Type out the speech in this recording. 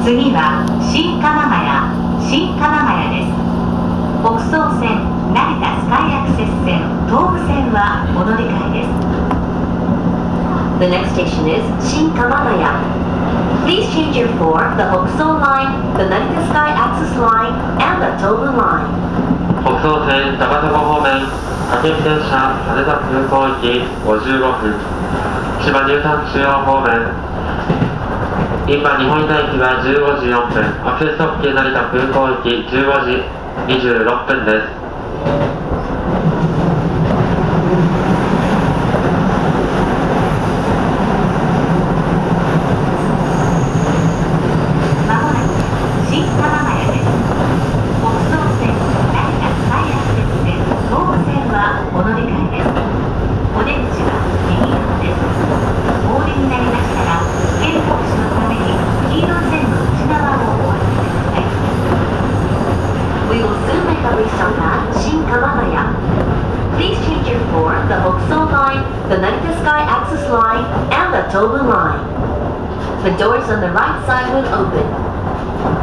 次は新鎌ヶ谷新鎌ヶ谷です北総線成田スカイアクセス線東武線はお乗り換えです The n e x 新鎌ヶ谷北総線高砂方面駆け電車羽田空港行き55分千葉入山中央方面今日本大駅は15時4分アクセス特急成田空港行き15時26分です Karisaka, Shin Kamagaya. Please change your form the Hokuso Line, the Narita Sky Access Line, and the Tobu Line. The doors on the right side will open.